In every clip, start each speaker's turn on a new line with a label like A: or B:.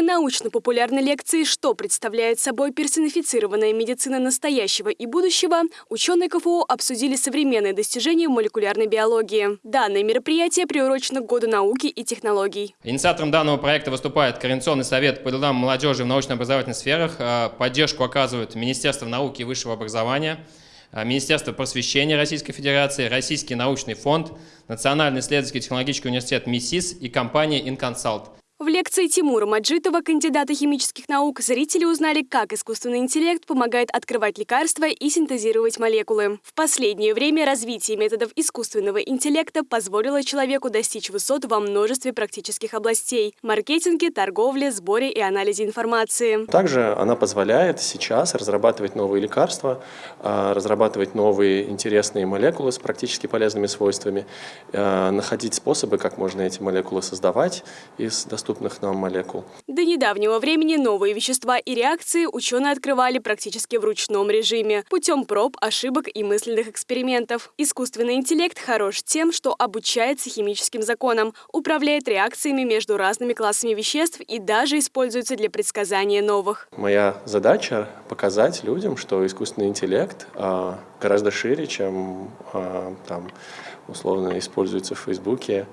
A: время научно-популярной лекции «Что представляет собой персонифицированная медицина настоящего и будущего» ученые КФУ обсудили современные достижения молекулярной биологии. Данное мероприятие приурочено к Году науки и технологий.
B: Инициатором данного проекта выступает Координационный совет по делам молодежи в научно-образовательных сферах. А, поддержку оказывают Министерство науки и высшего образования, а, Министерство просвещения Российской Федерации, Российский научный фонд, Национальный исследовательский технологический университет МИСИС и компания «Инконсалт».
A: Лекции Тимура Маджитова, кандидата химических наук, зрители узнали, как искусственный интеллект помогает открывать лекарства и синтезировать молекулы. В последнее время развитие методов искусственного интеллекта позволило человеку достичь высот во множестве практических областей – маркетинге, торговле, сборе и анализе информации.
C: Также она позволяет сейчас разрабатывать новые лекарства, а, разрабатывать новые интересные молекулы с практически полезными свойствами, а, находить способы, как можно эти молекулы создавать из доступных доступных нам молекул.
A: До недавнего времени новые вещества и реакции ученые открывали практически в ручном режиме, путем проб, ошибок и мысленных экспериментов. Искусственный интеллект хорош тем, что обучается химическим законам, управляет реакциями между разными классами веществ и даже используется для предсказания новых.
C: Моя задача показать людям, что искусственный интеллект а, гораздо шире, чем а, там, условно используется в Фейсбуке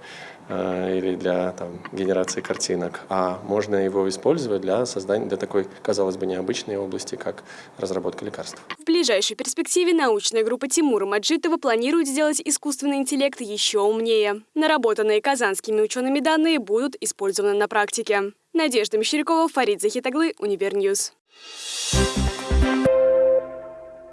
C: или для там, генерации картинок, а можно его использовать для создания для такой, казалось бы, необычной области, как разработка лекарств.
A: В ближайшей перспективе научная группа Тимура Маджитова планирует сделать искусственный интеллект еще умнее. Наработанные казанскими учеными данные будут использованы на практике. Надежда Мещерякова, Фарид Захитаглы, Univer News. Thank you